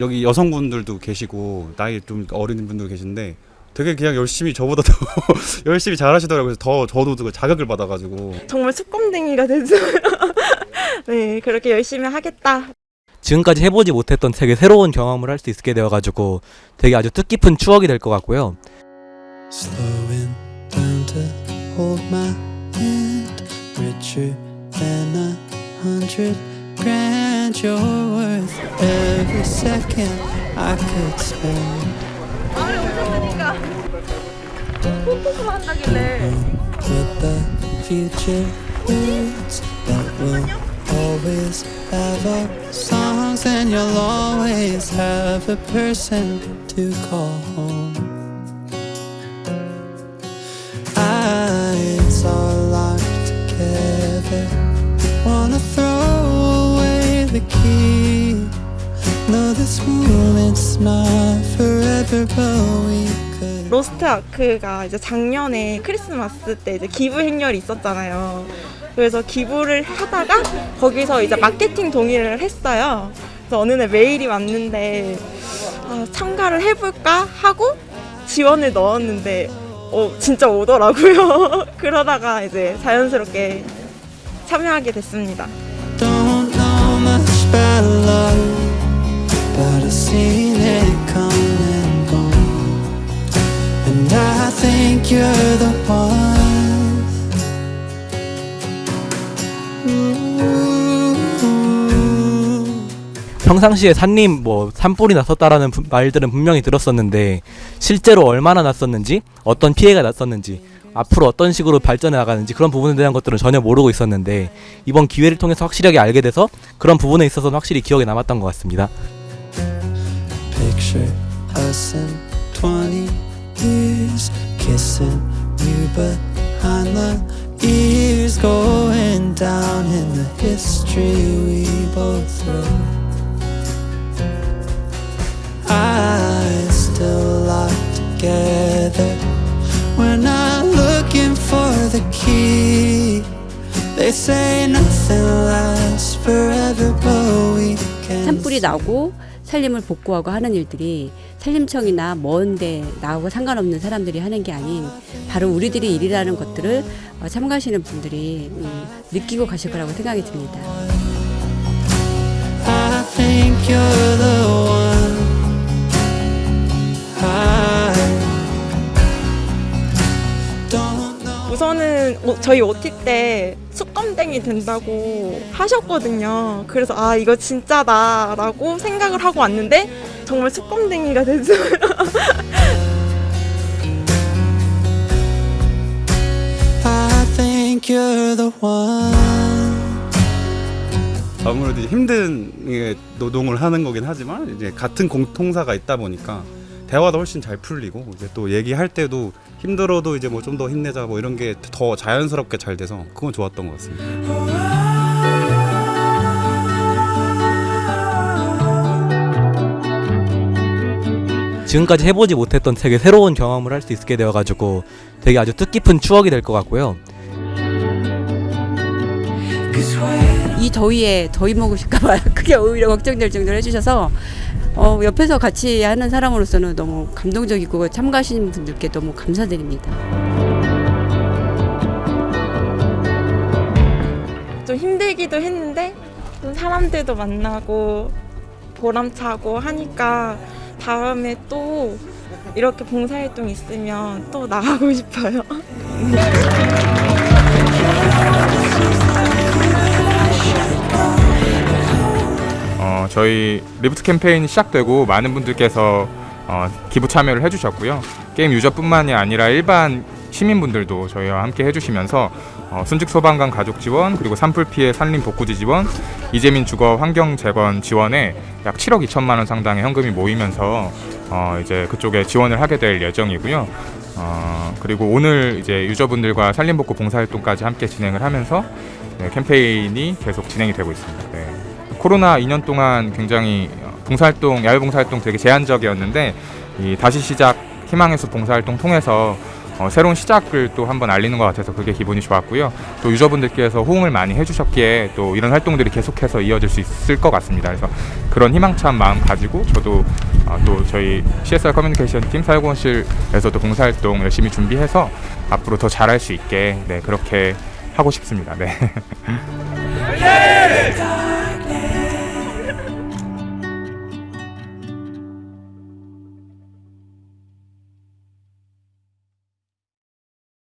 여기 여성분들도 계시고 나이 좀 어린 분도 계신데 되게 그냥 열심히 저보다 더 열심히 잘하시더라고요. 그래서 더 저도 그 자극을 받아가지고 정말 수검댕이가 됐어요. 네, 그렇게 열심히 하겠다. 지금까지 해보지 못했던 되게 새로운 경험을 할 수 있게 되어가지고 되게 아주 뜻깊은 추억이 될 것 같고요. Slowing down to hold my hand Richer than a hundred grand You're worth every second I could spend 아, 우선이가 뽀뽀를 한다길래 With the future words That will always have our songs And you'll always have a person to call home 로스트 아크가 이제 작년에 크리스마스 때 이제 기부 행렬이 있었잖아요. 그래서 기부를 하다가 거기서 이제 마케팅 동의를 했어요. 그래서 어느 날 메일이 왔는데 아, 참가를 해볼까 하고 지원을 넣었는데 어, 진짜 오더라고요. 그러다가 이제 자연스럽게 참여하게 됐습니다. 평상시에 산림 뭐 산불이 났었다라는 부- 말들은 분명히 들었었는데 실제로 얼마나 났었는지 어떤 피해가 났었는지 앞으로 어떤 식으로 발전해 나가는지 그런 부분에 대한 것들은 전혀 모르고 있었는데 이번 기회를 통해서 확실하게 알게 돼서 그런 부분에 있어서는 확실히 기억에 남았던 것 같습니다. Picture us in 20 years kissing you behind the ears, going down in the history we both wrote. Eyes still locked together. We're not looking for the key. They say nothing lasts forever, but we can. 산불이 나고 산림을 복구하고 하는 일들이 산림청이나 먼데 나하고 상관없는 사람들이 하는 게 아닌 바로 우리들이 일이라는 것들을 어, 참가하시는 분들이 음, 느끼고 가실 거라고 생각이 듭니다. Don't. 우선은 오- 저희 OT 때 숙검댕이 된다고 하셨거든요. 그래서 아 이거 진짜다라고 생각을 하고 왔는데 정말 숙검댕이가 됐어요. 아무래도 힘든 예, 노동을 하는 거긴 하지만 이제 같은 공통사가 있다 보니까 대화도 훨씬 잘 풀리고 이제 또 얘기할 때도 힘들어도 이제 뭐 좀 더 힘내자 뭐 이런 게 더 자연스럽게 잘 돼서 그건 좋았던 것 같습니다. 지금까지 해보지 못했던 되게 새로운 경험을 할 수 있게 되어가지고 되게 아주 뜻깊은 추억이 될 것 같고요. 이 더위에 더위 먹으실까봐 그게 오히려 걱정될 정도로 해주셔서 어, 옆에서 같이 하는 사람으로서는 너무 감동적이고 참가하시는 분들께 너무 감사드립니다. 좀 힘들기도 했는데 좀 사람들도 만나고 보람차고 하니까 다음에 또 이렇게 봉사활동 있으면 또 나가고 싶어요. 저희 리부트 캠페인이 시작되고 많은 분들께서 어, 기부 참여를 해주셨고요. 게임 유저뿐만이 아니라 일반 시민분들도 저희와 함께 해주시면서 어, 순직 소방관 가족 지원 그리고 산불 피해 산림 복구지 지원 이재민 주거 환경 재건 지원에 약 7억 2천만 원 상당의 현금이 모이면서 어, 이제 그쪽에 지원을 하게 될 예정이고요. 어, 그리고 오늘 이제 유저분들과 산림 복구 봉사 활동까지 함께 진행을 하면서 네, 캠페인이 계속 진행이 되고 있습니다. 네. 코로나 2년 동안 굉장히 어, 봉사활동, 야외 봉사활동 되게 제한적이었는데 이 다시 시작 희망의 숲 봉사활동 통해서 어, 새로운 시작을 또 한번 알리는 것 같아서 그게 기분이 좋았고요. 또 유저분들께서 호응을 많이 해주셨기에 또 이런 활동들이 계속해서 이어질 수 있을 것 같습니다. 그래서 그런 희망찬 마음 가지고 저도 아, 또 저희 CSR 커뮤니케이션 팀 사회공헌실에서도 봉사활동 열심히 준비해서 앞으로 더 잘할 수 있게 네, 그렇게 하고 싶습니다. 네.